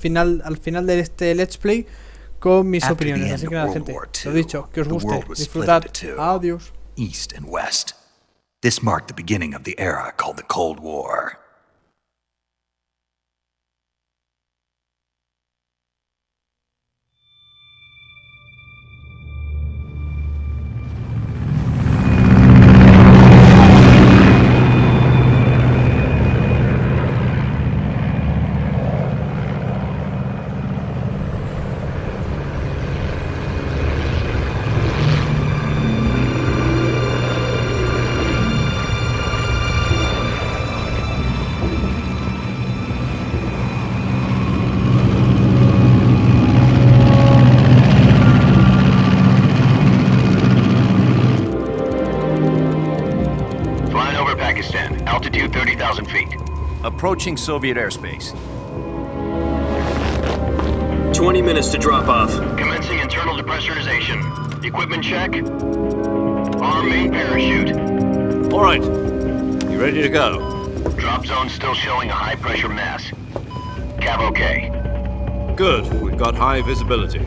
final, al final de este Let's Play con mis After opiniones. Así que nada, gente, lo dicho, que os guste, disfrutad. Adiós. East and West. This marked the beginning of the era called the Cold War. Approaching Soviet airspace. 20 minutes to drop off. Commencing internal depressurization. Equipment check. Arm main parachute. All right. You ready to go? Drop zone still showing a high pressure mass. Cav okay. Good. We've got high visibility.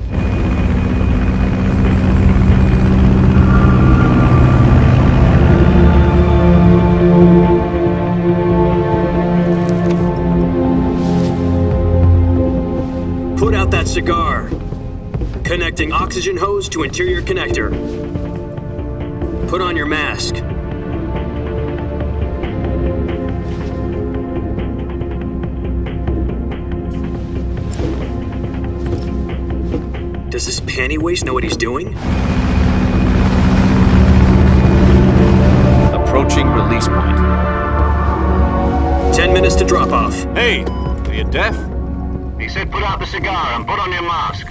Put out that cigar. Connecting oxygen hose to interior connector. Put on your mask. Does this panty waste know what he's doing? Approaching release point. 10 minutes to drop off. Hey, are you deaf? He said put out the cigar and put on your mask.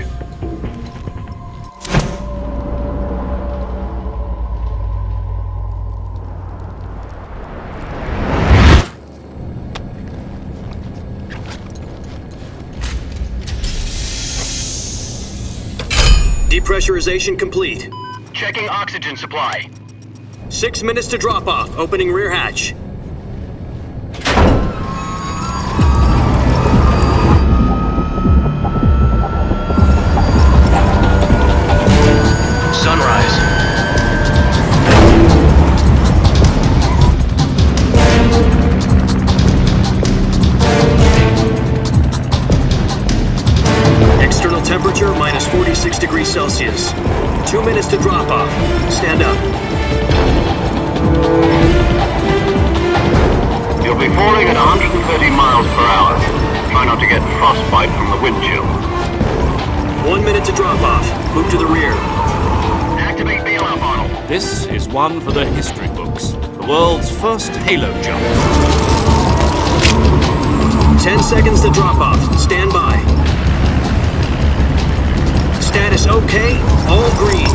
Depressurization complete. Checking oxygen supply. Six minutes to drop off. Opening rear hatch. Miles. Try not to get frostbite from the wind chill. One minute to drop off. Move to the rear. Activate bailout model. This is one for the history books. The world's first halo jump. Ten seconds to drop off. Stand by. Status okay. All green.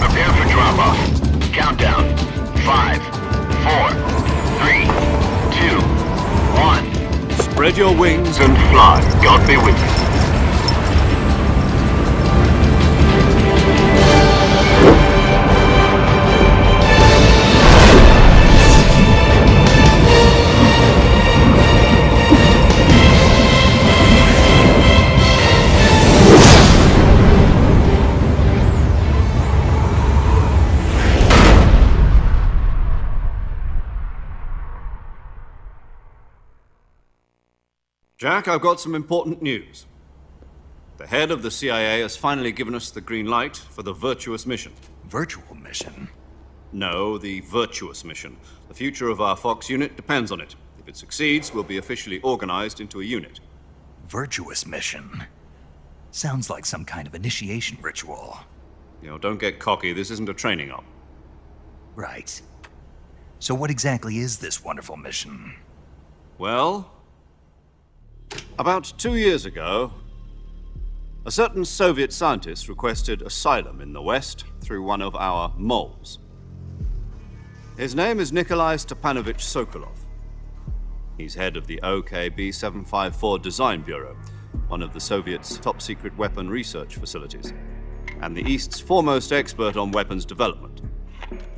Prepare for drop-off. Countdown. Five, four, three, two, one. Spread your wings And fly. God be with you. Jack, I've got some important news. The head of the CIA has finally given us the green light for the virtuous mission. Virtual mission. No, the virtuous mission. The future of our Fox unit depends on it. If it succeeds, we'll be officially organized into a unit. Virtuous mission. Sounds like some kind of initiation ritual. You know, don't get cocky. This isn't a training op. Right. So, what exactly is this wonderful mission? Well, about two years ago, a certain Soviet scientist requested asylum in the West through one of our moles. His name is Nikolai Stepanovich Sokolov. He's head of the OKB 754 Design Bureau, one of the Soviets' top secret weapon research facilities, and the East's foremost expert on weapons development.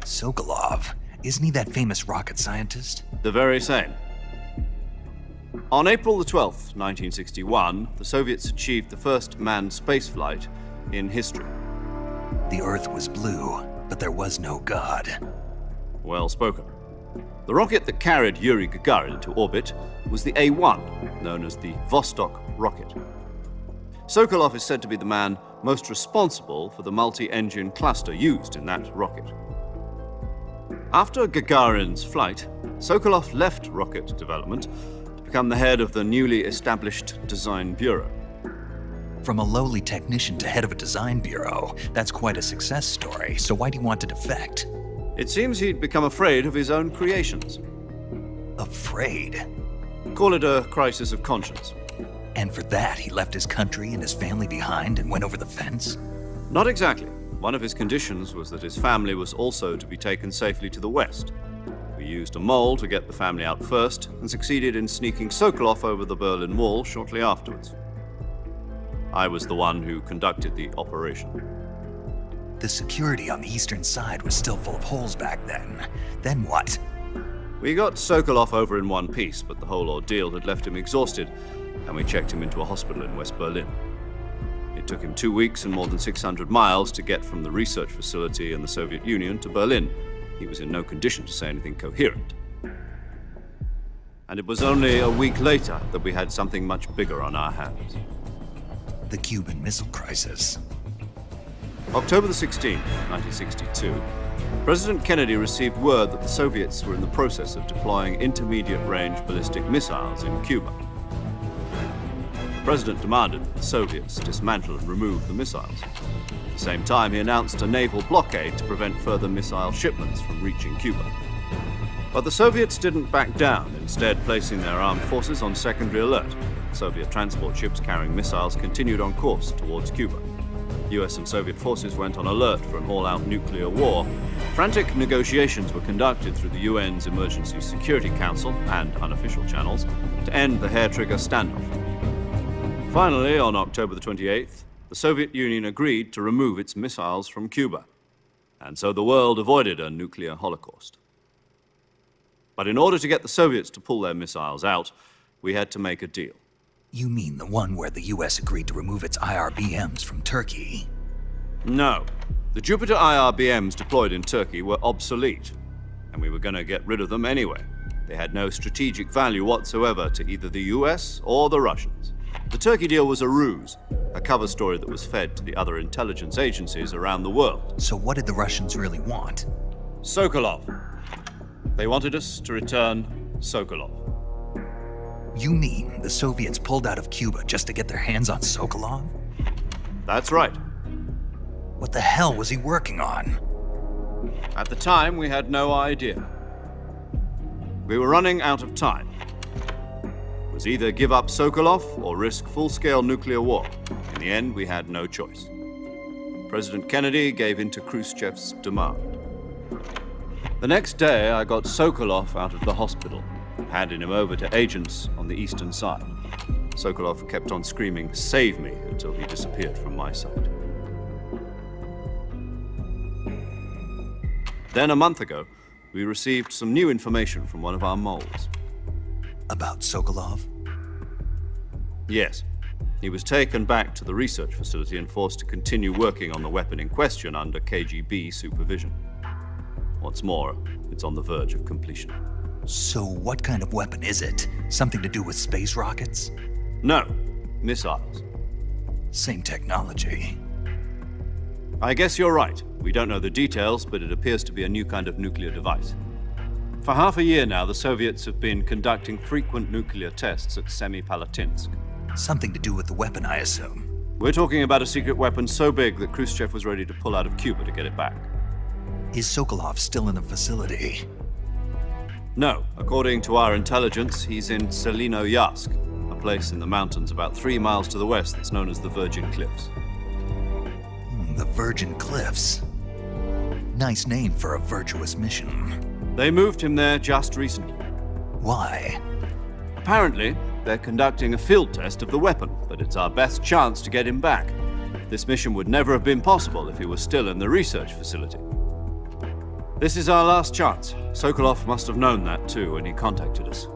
Sokolov. Isn't he that famous rocket scientist? The very same. On April the 12th, 1961, the Soviets achieved the first manned spaceflight in history. The Earth was blue, but there was no God. Well spoken. The rocket that carried Yuri Gagarin into orbit was the A-1, known as the Vostok rocket. Sokolov is said to be the man most responsible for the multi-engine cluster used in that rocket. After Gagarin's flight, Sokolov left rocket development to become the head of the newly established Design Bureau. From a lowly technician to head of a design bureau, that's quite a success story, so why'd he want to defect? It seems he'd become afraid of his own creations. Afraid. Call it a crisis of conscience. And for that, he left his country and his family behind and went over the fence? Not exactly. One of his conditions was that his family was also to be taken safely to the west. We used a mole to get the family out first and succeeded in sneaking Sokolov over the Berlin Wall shortly afterwards. I was the one who conducted the operation. The security on the eastern side was still full of holes back then. Then what? We got Sokolov over in one piece, but the whole ordeal had left him exhausted, and we checked him into a hospital in West Berlin. It took him two weeks and more than 600 miles to get from the research facility in the Soviet Union to Berlin. He was in no condition to say anything coherent. And it was only a week later that we had something much bigger on our hands. The Cuban Missile Crisis. October the 16th, 1962, President Kennedy received word that the Soviets were in the process of deploying intermediate-range ballistic missiles in Cuba. The President demanded that the Soviets dismantle and remove the missiles. At the same time, he announced a naval blockade to prevent further missile shipments from reaching Cuba. But the Soviets didn't back down, instead placing their armed forces on secondary alert. Soviet transport ships carrying missiles continued on course towards Cuba. US and Soviet forces went on alert for an all-out nuclear war. Frantic negotiations were conducted through the UN's Emergency Security Council and unofficial channels to end the hair-trigger standoff. Finally, on October the 28th, the Soviet Union agreed to remove its missiles from Cuba. And so the world avoided a nuclear holocaust. But in order to get the Soviets to pull their missiles out, we had to make a deal. You mean the one where the US agreed to remove its IRBMs from Turkey? No. The Jupiter IRBMs deployed in Turkey were obsolete, and we were going to get rid of them anyway. They had no strategic value whatsoever to either the US or the Russians. The Turkey deal was a ruse, a cover story that was fed to the other intelligence agencies around the world. So what did the Russians really want? Sokolov. They wanted us to return Sokolov. You mean the Soviets pulled out of Cuba just to get their hands on Sokolov? That's right. What the hell was he working on? At the time, we had no idea. We were running out of time. Was either give up Sokolov or risk full-scale nuclear war. In the end, we had no choice. President Kennedy gave in to Khrushchev's demand. The next day, I got Sokolov out of the hospital, handed him over to agents on the eastern side. Sokolov kept on screaming, save me, until he disappeared from my sight. Then a month ago, we received some new information from one of our moles. About Sokolov? Yes. He was taken back to the research facility and forced to continue working on the weapon in question under KGB supervision. What's more, it's on the verge of completion. So what kind of weapon is it? Something to do with space rockets? No, missiles. Same technology. I guess you're right. We don't know the details, but it appears to be a new kind of nuclear device. For half a year now, the Soviets have been conducting frequent nuclear tests at Semipalatinsk. Something to do with the weapon, I assume. We're talking about a secret weapon so big that Khrushchev was ready to pull out of Cuba to get it back. Is Sokolov still in the facility? No, according to our intelligence, he's in Tselinoyarsk, a place in the mountains about three miles to the west that's known as the Virgin Cliffs. Hmm, the Virgin Cliffs. Nice name for a virtuous mission. They moved him there just recently. Why? Apparently, they're conducting a field test of the weapon, but it's our best chance to get him back. This mission would never have been possible if he was still in the research facility. This is our last chance. Sokolov must have known that too when he contacted us.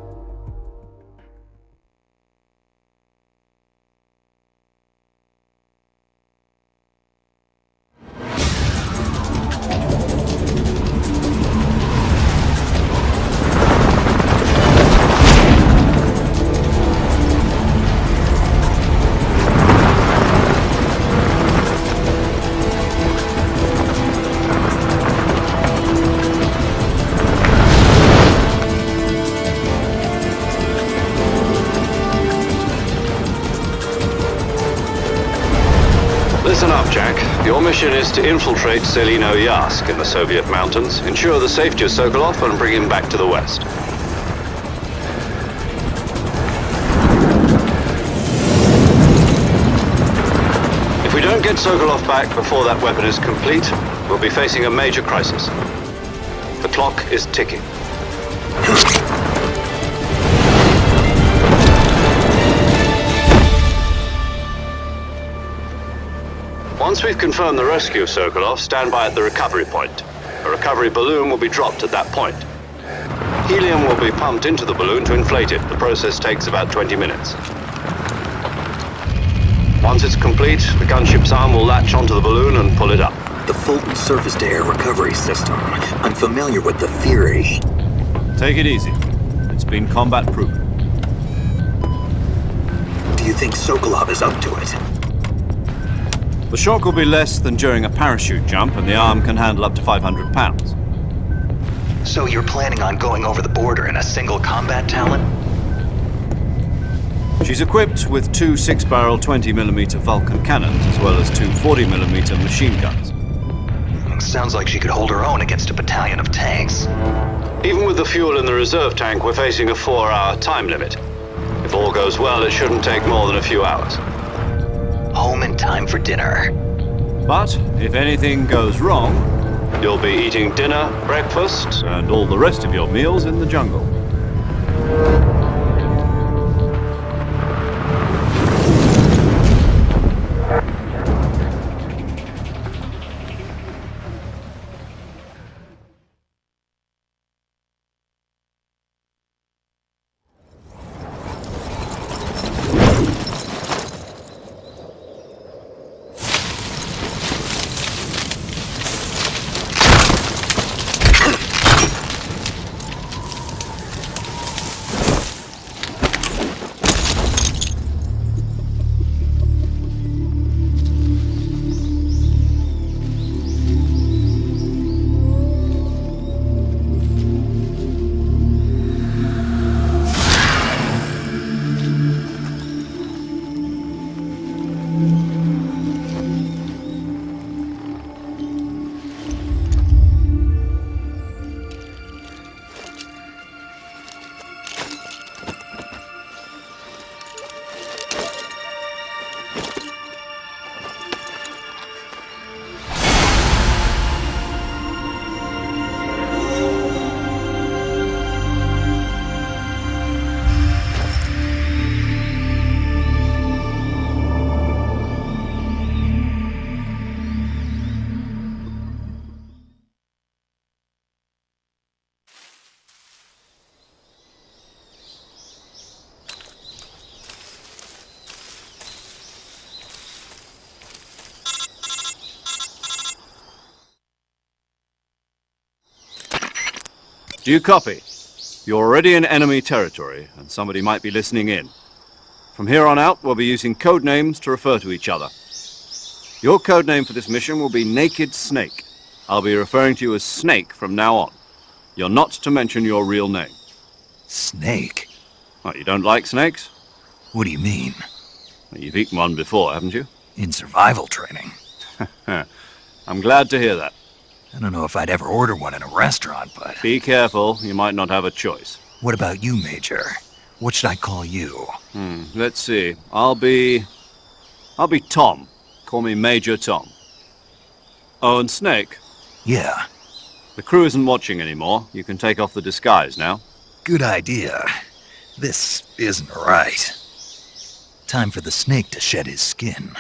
Up, Jack. Your mission is to infiltrate Tselinoyarsk in the Soviet mountains, ensure the safety of Sokolov, and bring him back to the west. If we don't get Sokolov back before that weapon is complete, we'll be facing a major crisis. The clock is ticking. Once we've confirmed the rescue of Sokolov, stand by at the recovery point. A recovery balloon will be dropped at that point. Helium will be pumped into the balloon to inflate it. The process takes about 20 minutes. Once it's complete, the gunship's arm will latch onto the balloon and pull it up. The Fulton surface-to-air recovery system. I'm familiar with the theory. Take it easy. It's been combat proven. Do you think Sokolov is up to it? The shock will be less than during a parachute jump, and the arm can handle up to 500 pounds. So you're planning on going over the border in a single Combat Talon? She's equipped with two 6-barrel 20mm Vulcan cannons, as well as two 40mm machine guns. Sounds like she could hold her own against a battalion of tanks. Even with the fuel in the reserve tank, we're facing a four-hour time limit. If all goes well, it shouldn't take more than a few hours. Home in time for dinner. But if anything goes wrong, you'll be eating dinner, breakfast, and all the rest of your meals in the jungle. Do you copy? You're already in enemy territory, and somebody might be listening in. From here on out, we'll be using code names to refer to each other. Your code name for this mission will be Naked Snake. I'll be referring to you as Snake from now on. You're not to mention your real name. Snake? What, you don't like snakes? What do you mean? You've eaten one before, haven't you? In survival training? I'm glad to hear that. I don't know if I'd ever order one in a restaurant, but... Be careful, you might not have a choice. What about you, Major? What should I call you? Hmm, let's see. I'll be... I'll be Tom. Call me Major Tom. Oh, and Snake, Yeah, the crew isn't watching anymore. You can take off the disguise now. good idea. This isn't right. Time for the snake to shed his skin.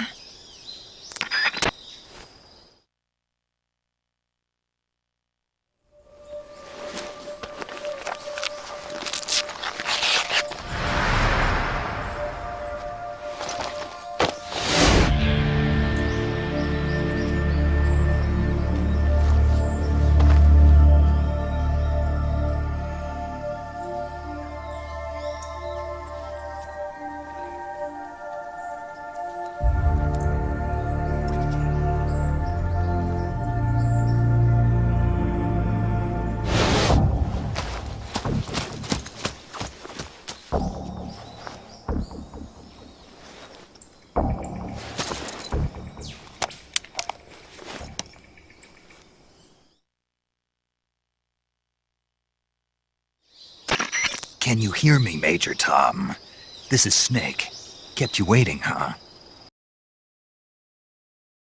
Can you hear me, Major Tom? This is Snake. Kept you waiting, huh?